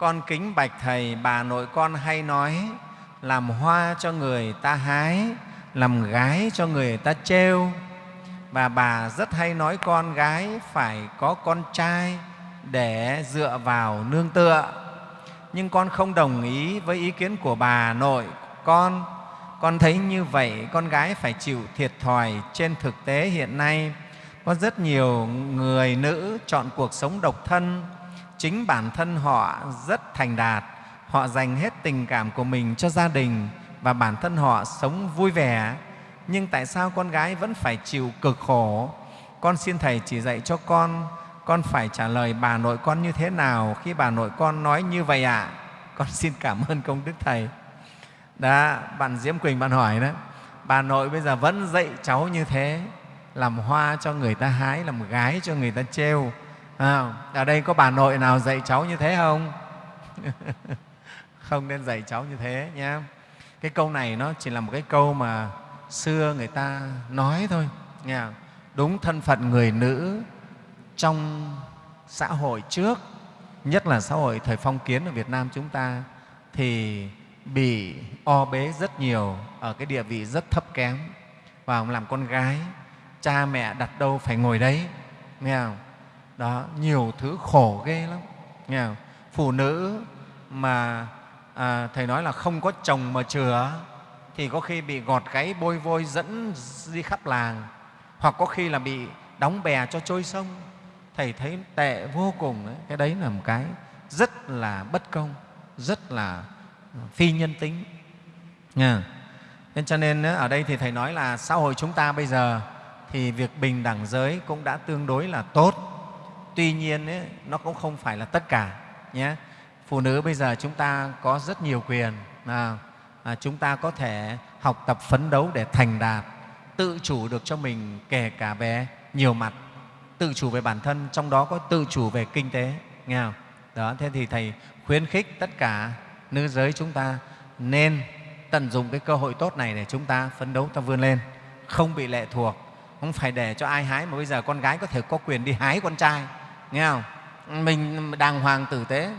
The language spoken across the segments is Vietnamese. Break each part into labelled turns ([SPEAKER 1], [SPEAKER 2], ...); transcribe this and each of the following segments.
[SPEAKER 1] con kính bạch thầy, bà nội con hay nói, làm hoa cho người ta hái, làm gái cho người ta trêu. Và bà rất hay nói con gái phải có con trai để dựa vào nương tựa. Nhưng con không đồng ý với ý kiến của bà nội con. Con thấy như vậy, con gái phải chịu thiệt thòi trên thực tế hiện nay. Có rất nhiều người nữ chọn cuộc sống độc thân chính bản thân họ rất thành đạt. Họ dành hết tình cảm của mình cho gia đình và bản thân họ sống vui vẻ. Nhưng tại sao con gái vẫn phải chịu cực khổ? Con xin thầy chỉ dạy cho con con phải trả lời bà nội con như thế nào khi bà nội con nói như vậy ạ? À? con xin cảm ơn công đức thầy. Đó, bạn diễm quỳnh bạn hỏi đó, bà nội bây giờ vẫn dạy cháu như thế, làm hoa cho người ta hái, làm gái cho người ta trêu à, ở đây có bà nội nào dạy cháu như thế không? Không nên dạy cháu như thế nhé cái câu này nó chỉ là một cái câu mà xưa người ta nói thôi nghe đúng thân phận người nữ trong xã hội trước nhất là xã hội thời phong kiến ở Việt Nam chúng ta thì bị o bế rất nhiều ở cái địa vị rất thấp kém. Và làm con gái cha mẹ đặt đâu phải ngồi đấy nghe không? Đó nhiều thứ khổ ghê lắm. Nghe không? phụ nữ mà à, thầy nói là không có chồng mà chừa thì có khi bị gọt gáy bôi vôi dẫn đi khắp làng hoặc có khi là bị đóng bè cho trôi sông. Thầy thấy tệ vô cùng đấy. cái đấy là một cái rất là bất công rất là ừ, phi nhân tính. Nha nên cho nên ở đây thì thầy nói là xã hội chúng ta bây giờ thì việc bình đẳng giới cũng đã tương đối là tốt tuy nhiên ấy, nó cũng không phải là tất cả nhé phụ nữ bây giờ chúng ta có rất nhiều quyền à, à, chúng ta có thể học tập phấn đấu để thành đạt tự chủ được cho mình kể cả về nhiều mặt tự chủ về bản thân trong đó có tự chủ về kinh tế nghe không? đó thế thì thầy khuyến khích tất cả nữ giới chúng ta nên tận dụng cái cơ hội tốt này để chúng ta phấn đấu ta vươn lên không bị lệ thuộc không phải để cho ai hái mà bây giờ con gái có thể có quyền đi hái con trai nghe không? Mình đàng hoàng tử tế.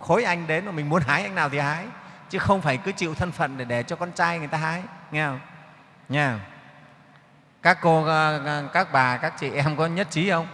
[SPEAKER 1] Khối anh đến mà mình muốn hái, anh nào thì hái. Chứ không phải cứ chịu thân phận để để cho con trai người ta hái. Nghe không? Nha các cô các bà, các chị em có nhất trí không?